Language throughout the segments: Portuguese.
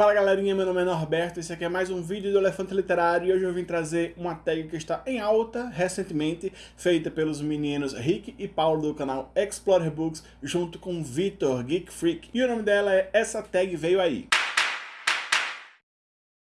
Fala galerinha, meu nome é Norberto, esse aqui é mais um vídeo do Elefante Literário e hoje eu vim trazer uma tag que está em alta recentemente, feita pelos meninos Rick e Paulo do canal Explorer Books, junto com Vitor, Geek Freak, e o nome dela é Essa Tag Veio Aí.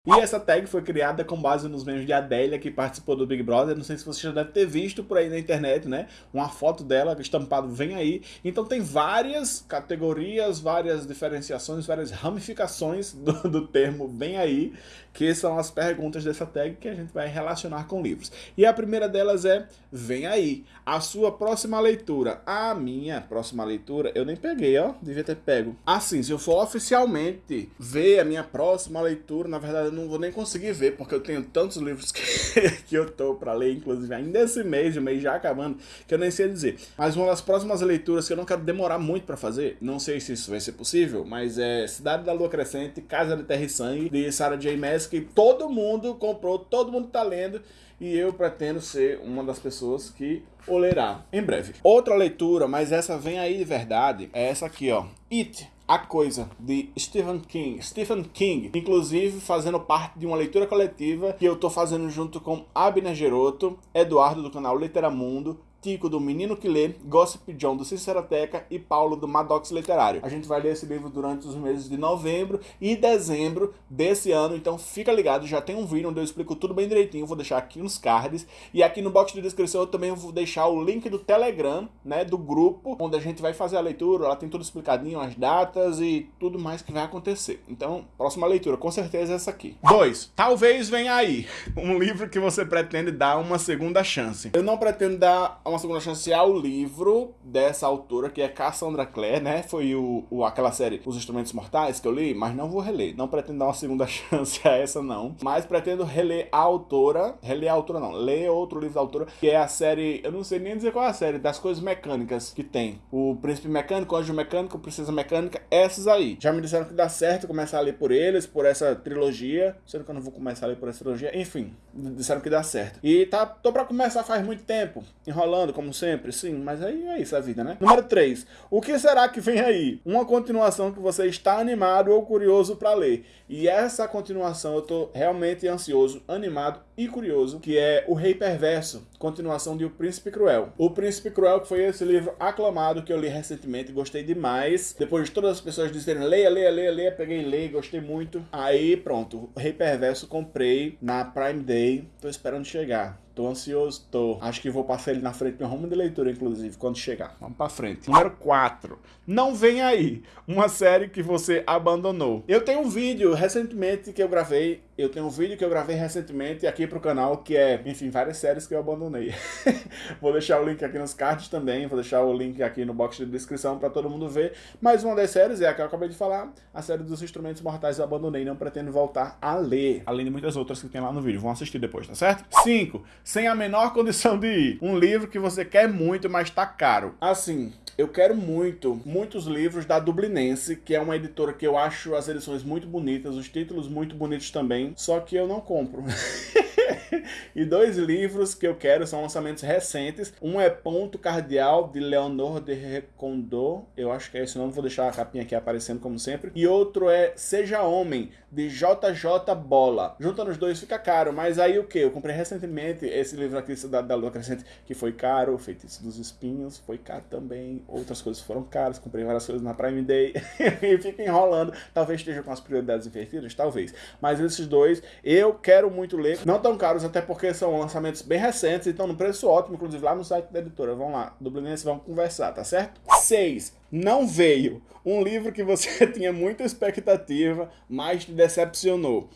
E essa tag foi criada com base nos memes de Adélia, que participou do Big Brother. Não sei se você já deve ter visto por aí na internet, né? Uma foto dela, estampado vem aí. Então tem várias categorias, várias diferenciações, várias ramificações do, do termo vem aí, que são as perguntas dessa tag que a gente vai relacionar com livros. E a primeira delas é, vem aí, a sua próxima leitura. A minha próxima leitura, eu nem peguei, ó, devia ter pego. Assim, se eu for oficialmente ver a minha próxima leitura, na verdade eu não vou nem conseguir ver, porque eu tenho tantos livros que, que eu tô para ler, inclusive ainda esse mês, o mês já acabando, que eu nem sei dizer. Mas uma das próximas leituras que eu não quero demorar muito para fazer, não sei se isso vai ser possível, mas é Cidade da Lua Crescente, Casa de Terra e Sangue, de Sarah J. Maas, que todo mundo comprou, todo mundo tá lendo, e eu pretendo ser uma das pessoas que o lerá em breve. Outra leitura, mas essa vem aí de verdade, é essa aqui, ó. It, a Coisa, de Stephen King. Stephen King, inclusive fazendo parte de uma leitura coletiva que eu tô fazendo junto com Abner Geroto, Eduardo do canal Literamundo, Tico do Menino que Lê, Gossip John do Sinceroteca e Paulo do Maddox Literário. A gente vai ler esse livro durante os meses de novembro e dezembro desse ano, então fica ligado, já tem um vídeo onde eu explico tudo bem direitinho, vou deixar aqui nos cards e aqui no box de descrição eu também vou deixar o link do Telegram, né, do grupo, onde a gente vai fazer a leitura, ela tem tudo explicadinho, as datas e tudo mais que vai acontecer. Então, próxima leitura, com certeza é essa aqui. 2. Talvez venha aí, um livro que você pretende dar uma segunda chance. Eu não pretendo dar uma segunda chance ao livro dessa autora, que é Cassandra Clare, né? Foi o, o, aquela série Os Instrumentos Mortais que eu li, mas não vou reler. Não pretendo dar uma segunda chance a essa, não. Mas pretendo reler a autora, reler a autora não, ler outro livro da autora, que é a série, eu não sei nem dizer qual é a série, das coisas mecânicas que tem. O Príncipe Mecânico, o Anjo Mecânico, Princesa Mecânica, essas aí. Já me disseram que dá certo começar a ler por eles, por essa trilogia, sendo que eu não vou começar a ler por essa trilogia, enfim, disseram que dá certo. E tá, tô pra começar faz muito tempo, enrolando como sempre, sim, mas aí é isso a vida, né? Número 3. O que será que vem aí? Uma continuação que você está animado ou curioso para ler. E essa continuação eu tô realmente ansioso, animado e curioso, que é O Rei Perverso, continuação de O Príncipe Cruel. O Príncipe Cruel, que foi esse livro aclamado que eu li recentemente, gostei demais. Depois de todas as pessoas dizerem leia, leia, leia, leia, peguei e gostei muito. Aí pronto, O Rei Perverso comprei na Prime Day, tô esperando chegar. Tô ansioso, tô. Acho que vou passar ele na frente do rumo de leitura, inclusive, quando chegar. Vamos pra frente. Número 4. Não vem aí. Uma série que você abandonou. Eu tenho um vídeo recentemente que eu gravei. Eu tenho um vídeo que eu gravei recentemente aqui pro canal, que é, enfim, várias séries que eu abandonei. vou deixar o link aqui nos cards também. Vou deixar o link aqui no box de descrição pra todo mundo ver. Mas uma das séries é a que eu acabei de falar. A série dos Instrumentos Mortais eu abandonei. Não pretendo voltar a ler. Além de muitas outras que tem lá no vídeo. Vão assistir depois, tá certo? 5 sem a menor condição de ir. Um livro que você quer muito, mas tá caro. Assim, eu quero muito, muitos livros da Dublinense, que é uma editora que eu acho as edições muito bonitas, os títulos muito bonitos também, só que eu não compro. e dois livros que eu quero são lançamentos recentes. Um é Ponto Cardial, de Leonor de Recondo. Eu acho que é esse nome, vou deixar a capinha aqui aparecendo como sempre. E outro é Seja Homem, de JJ Bola. Juntando os dois fica caro, mas aí o que? Eu comprei recentemente esse livro aqui, Cidade da Lua Crescente, que foi caro. Feitiço dos Espinhos, foi caro também. Outras coisas foram caras, comprei várias coisas na Prime Day. e fica enrolando. Talvez esteja com as prioridades invertidas, talvez. Mas esses dois eu quero muito ler. Não tão caros, até porque são lançamentos bem recentes, então no preço ótimo, inclusive lá no site da editora. Vão lá, Dublinense, vamos conversar, tá certo? 6. Não veio. Um livro que você tinha muita expectativa, mas te decepcionou.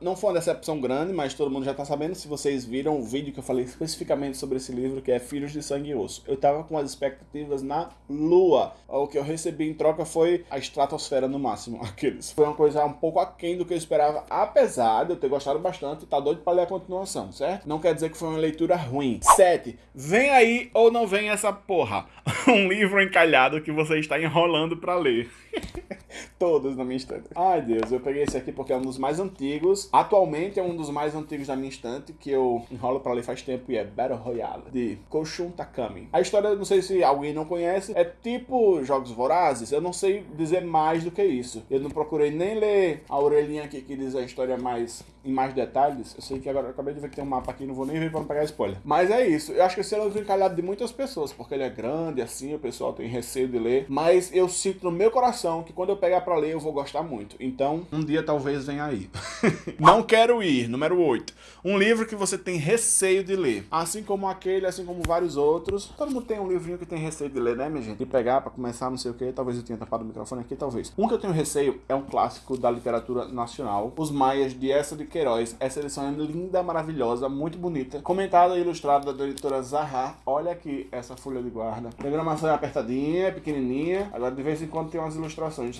Não foi uma decepção grande, mas todo mundo já está sabendo. Se vocês viram o vídeo que eu falei especificamente sobre esse livro, que é Filhos de Sangue e Osso. Eu estava com as expectativas na lua. O que eu recebi em troca foi a estratosfera no máximo. Aqueles. Foi uma coisa um pouco aquém do que eu esperava, apesar de eu ter gostado bastante. Tá doido para ler a continuação, certo? Não quer dizer que foi uma leitura ruim. 7. Vem aí ou não vem essa porra. um livro encalhado que você está enrolando para ler. Todos na minha estante. Ai, Deus, eu peguei esse aqui porque é um dos mais antigos. Atualmente é um dos mais antigos da minha estante, que eu enrolo pra ler faz tempo e é Battle Royale, de Koshun Takami. A história, não sei se alguém não conhece, é tipo Jogos Vorazes. Eu não sei dizer mais do que isso. Eu não procurei nem ler a orelhinha aqui que diz a história mais em mais detalhes. Eu sei que agora eu acabei de ver que tem um mapa aqui, não vou nem ver pra não pegar spoiler. Mas é isso. Eu acho que esse é um encalhado de muitas pessoas, porque ele é grande, assim, o pessoal tem receio de ler. Mas eu sinto no meu coração que quando eu pegar pra ler, eu vou gostar muito. Então, um dia talvez venha aí. não quero ir, número 8. Um livro que você tem receio de ler. Assim como aquele, assim como vários outros. Todo mundo tem um livrinho que tem receio de ler, né, minha gente? De pegar pra começar, não sei o que. Talvez eu tenha tapado o microfone aqui, talvez. Um que eu tenho receio é um clássico da literatura nacional. Os Maias de Essa de Queiroz. Essa edição é linda, maravilhosa, muito bonita. Comentada e ilustrada da editora Zaha. Olha aqui essa folha de guarda. A programação é apertadinha, pequenininha. Agora de vez em quando tem umas ilustrações.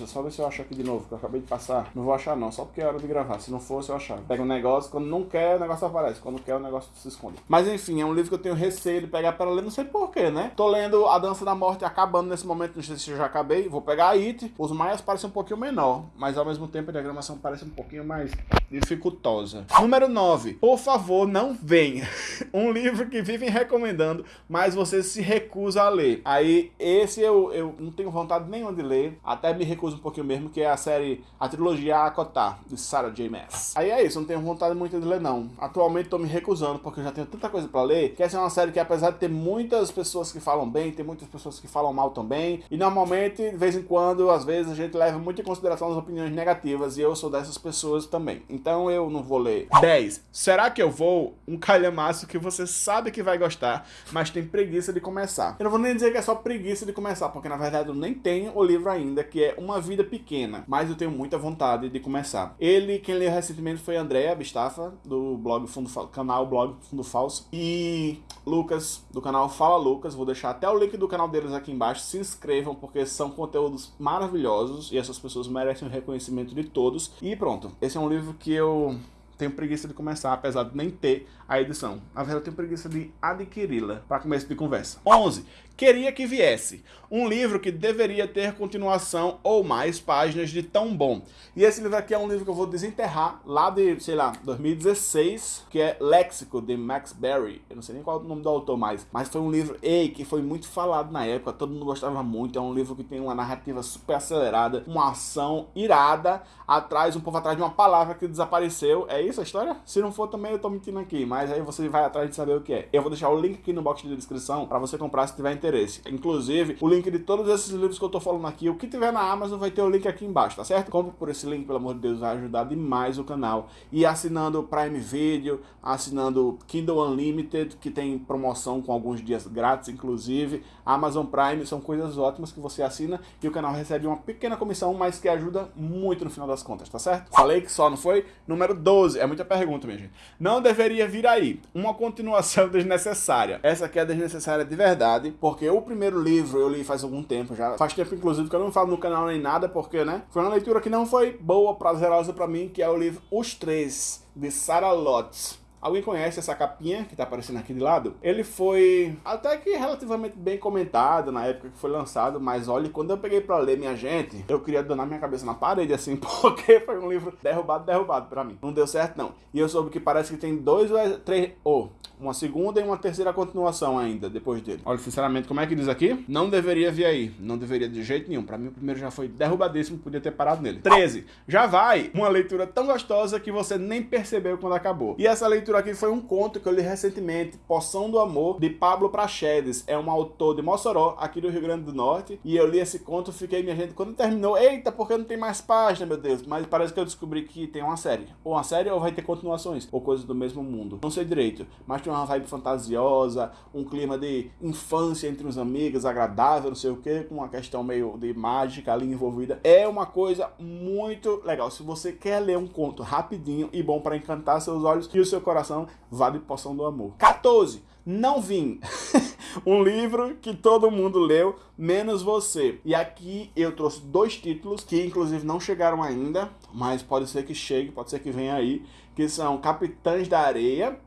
Só ver se eu acho aqui de novo, que eu acabei de passar. Não vou achar não, só porque é hora de gravar. Se não fosse, eu achava. Pega um negócio, quando não quer, o negócio aparece. Quando quer, o negócio se esconde. Mas enfim, é um livro que eu tenho receio de pegar para ler, não sei porquê, né? Tô lendo A Dança da Morte acabando nesse momento, não sei se eu já acabei. Vou pegar a It. Os maias parecem um pouquinho menor, mas ao mesmo tempo a diagramação parece um pouquinho mais dificultosa. Número 9. Por favor, não venha. Um livro que vivem recomendando, mas você se recusa a ler. Aí, esse eu, eu não tenho vontade nenhuma de ler. Até me recuso um pouquinho mesmo, que é a série, a trilogia Akotar, de Sarah J. Maas. Aí é isso, não tenho vontade muito de ler não. Atualmente tô me recusando, porque eu já tenho tanta coisa pra ler, que essa é uma série que apesar de ter muitas pessoas que falam bem, tem muitas pessoas que falam mal também, e normalmente, de vez em quando, às vezes, a gente leva muito em consideração as opiniões negativas, e eu sou dessas pessoas também. Então eu não vou ler. 10. Será que eu vou? Um calhamaço que você sabe que vai gostar, mas tem preguiça de começar. Eu não vou nem dizer que é só preguiça de começar, porque na verdade eu nem tenho o livro ainda, que é Uma Vida Pequena, mas eu tenho muita vontade de começar. Ele, quem leu recentemente foi Andréa Bistafa, do blog Fundo canal Blog Fundo Falso, e Lucas, do canal Fala Lucas. Vou deixar até o link do canal deles aqui embaixo. Se inscrevam, porque são conteúdos maravilhosos e essas pessoas merecem o reconhecimento de todos. E pronto, esse é um livro que eu tenho preguiça de começar, apesar de nem ter a edição. Na verdade, eu tenho preguiça de adquiri-la para começo de conversa. 11. Queria que viesse. Um livro que deveria ter continuação ou mais páginas de tão bom. E esse livro aqui é um livro que eu vou desenterrar lá de, sei lá, 2016, que é Léxico, de Max Berry. Eu não sei nem qual é o nome do autor mais, mas foi um livro, ei, que foi muito falado na época, todo mundo gostava muito. É um livro que tem uma narrativa super acelerada, uma ação irada, atrás, um povo atrás de uma palavra que desapareceu. É isso a história? Se não for também eu tô mentindo aqui, mas aí você vai atrás de saber o que é. Eu vou deixar o link aqui no box de descrição para você comprar se tiver interesse. Inclusive, o link de todos esses livros que eu tô falando aqui, o que tiver na Amazon vai ter o link aqui embaixo, tá certo? Compre por esse link, pelo amor de Deus, vai ajudar demais o canal. E assinando o Prime Video, assinando Kindle Unlimited, que tem promoção com alguns dias grátis, inclusive. Amazon Prime, são coisas ótimas que você assina e o canal recebe uma pequena comissão, mas que ajuda muito no final das contas, tá certo? Falei que só, não foi? Número 12, é muita pergunta, minha gente. Não deveria vir aí uma continuação desnecessária. Essa aqui é desnecessária de verdade, porque o primeiro livro eu li faz algum tempo já. Faz tempo, inclusive, que eu não falo no canal nem nada, porque, né? Foi uma leitura que não foi boa, prazerosa para mim, que é o livro Os Três, de Sarah Lotz. Alguém conhece essa capinha que tá aparecendo aqui de lado? Ele foi até que relativamente bem comentado na época que foi lançado, mas olha, quando eu peguei para ler, minha gente, eu queria donar minha cabeça na parede, assim, porque foi um livro derrubado, derrubado para mim. Não deu certo, não. E eu soube que parece que tem dois ou é três, ou oh, uma segunda e uma terceira continuação ainda, depois dele. Olha, sinceramente, como é que diz aqui? Não deveria vir aí. Não deveria de jeito nenhum. Para mim, o primeiro já foi derrubadíssimo, podia ter parado nele. 13. Já vai uma leitura tão gostosa que você nem percebeu quando acabou. E essa leitura aqui foi um conto que eu li recentemente, Poção do Amor, de Pablo Prachedes. É um autor de Mossoró, aqui do Rio Grande do Norte. E eu li esse conto, fiquei, minha gente, quando terminou, eita, porque não tem mais página, meu Deus. Mas parece que eu descobri que tem uma série. Ou uma série ou vai ter continuações, ou coisas do mesmo mundo. Não sei direito, mas tem uma vibe fantasiosa, um clima de infância entre os amigos, agradável, não sei o que, com uma questão meio de mágica ali envolvida. É uma coisa muito legal. Se você quer ler um conto rapidinho e bom para encantar seus olhos e o seu coração, vale Poção do Amor. 14. Não Vim. um livro que todo mundo leu, menos você. E aqui eu trouxe dois títulos que inclusive não chegaram ainda, mas pode ser que chegue, pode ser que venha aí, que são Capitães da Areia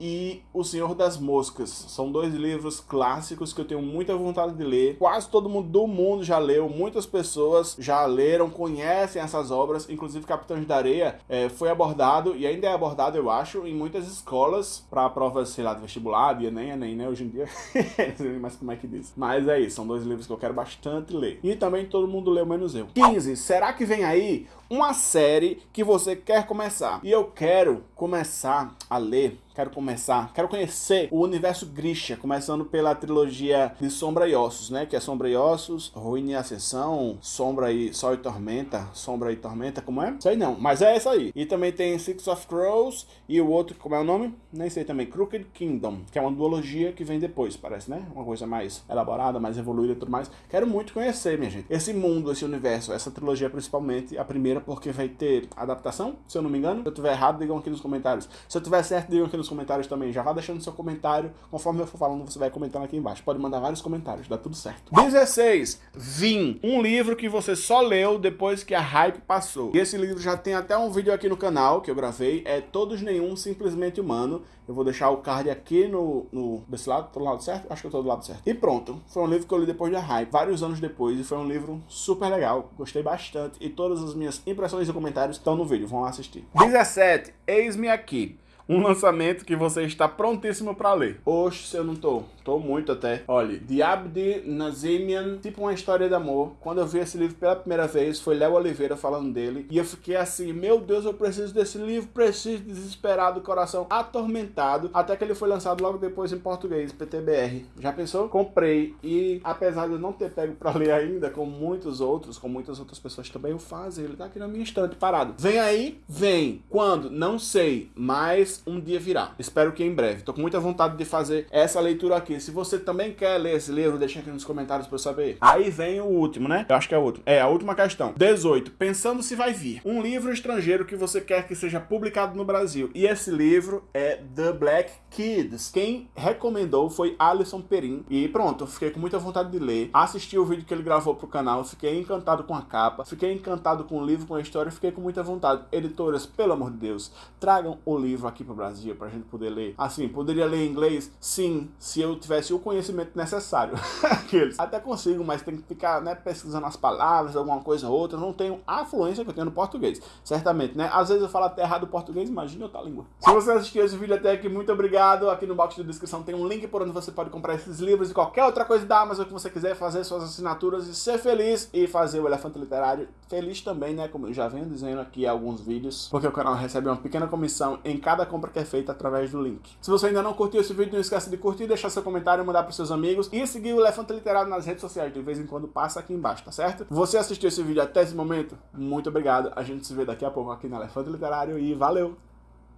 e O Senhor das Moscas. São dois livros clássicos que eu tenho muita vontade de ler. Quase todo mundo do mundo já leu, muitas pessoas já leram, conhecem essas obras, inclusive Capitães da Areia é, foi abordado, e ainda é abordado, eu acho, em muitas escolas para provas, sei lá, de vestibular, de Enem, Enem, né, hoje em dia. mais como é que diz. Mas é isso, são dois livros que eu quero bastante ler. E também todo mundo leu, menos eu. 15. Será que vem aí uma série que você quer começar? E eu quero começar a ler quero começar, quero conhecer o universo Grisha, começando pela trilogia de Sombra e Ossos, né? Que é Sombra e Ossos, Ruína e Ascensão, Sombra e Sol e Tormenta, Sombra e Tormenta, como é? Sei não, mas é essa aí. E também tem Six of Crows e o outro, como é o nome? Nem sei também, Crooked Kingdom, que é uma duologia que vem depois, parece, né? Uma coisa mais elaborada, mais evoluída e tudo mais. Quero muito conhecer, minha gente, esse mundo, esse universo, essa trilogia principalmente, a primeira porque vai ter adaptação, se eu não me engano. Se eu tiver errado, digam aqui nos comentários. Se eu tiver certo, digam aqui nos nos comentários também. Já vá deixando seu comentário. Conforme eu for falando, você vai comentando aqui embaixo. Pode mandar vários comentários, dá tudo certo. 16. Vim. Um livro que você só leu depois que a hype passou. E esse livro já tem até um vídeo aqui no canal que eu gravei. É Todos Nenhum, Simplesmente Humano. Eu vou deixar o card aqui no, no desse lado, tô do lado certo? Acho que eu tô do lado certo. E pronto, foi um livro que eu li depois da hype, vários anos depois, e foi um livro super legal, gostei bastante, e todas as minhas impressões e comentários estão no vídeo, vão lá assistir. 17. Eis-me aqui um lançamento que você está prontíssimo para ler. Oxe, eu não tô. Tô muito até. Olha, Diabdi Nazimian, tipo uma história de amor. Quando eu vi esse livro pela primeira vez, foi Léo Oliveira falando dele. E eu fiquei assim, meu Deus, eu preciso desse livro, preciso, desesperado, coração atormentado. Até que ele foi lançado logo depois em português, PTBR. Já pensou? Comprei. E apesar de eu não ter pego para ler ainda, como muitos outros, como muitas outras pessoas também o fazem, ele tá aqui na minha estante parado. Vem aí? Vem. Quando? Não sei. Mas um dia virá. Espero que em breve. Tô com muita vontade de fazer essa leitura aqui. Se você também quer ler esse livro, deixa aqui nos comentários pra eu saber. Aí vem o último, né? Eu acho que é o último. É, a última questão. 18. Pensando se vai vir. Um livro estrangeiro que você quer que seja publicado no Brasil. E esse livro é The Black Kids. Quem recomendou foi Alisson Perim. E pronto, fiquei com muita vontade de ler. Assisti o vídeo que ele gravou pro canal. Fiquei encantado com a capa. Fiquei encantado com o livro, com a história. Fiquei com muita vontade. Editoras, pelo amor de Deus, tragam o livro aqui para o Brasil para a gente poder ler. Assim, poderia ler inglês? Sim, se eu tivesse o conhecimento necessário. Aqueles. Até consigo, mas tem que ficar né, pesquisando as palavras, alguma coisa ou outra. Não tenho a fluência que eu tenho no português. Certamente, né? Às vezes eu falo até errado o português, imagina outra língua. Se você assistiu esse vídeo até aqui, muito obrigado. Aqui no box de descrição tem um link por onde você pode comprar esses livros e qualquer outra coisa da Amazon que você quiser fazer suas assinaturas e ser feliz e fazer o Elefante Literário feliz também, né? Como eu já venho dizendo aqui em alguns vídeos, porque o canal recebe uma pequena comissão em cada compra que é feita através do link. Se você ainda não curtiu esse vídeo, não esqueça de curtir, deixar seu comentário, mandar para seus amigos e seguir o Elefante Literário nas redes sociais, de vez em quando passa aqui embaixo, tá certo? Você assistiu esse vídeo até esse momento? Muito obrigado. A gente se vê daqui a pouco aqui no Elefante Literário e valeu!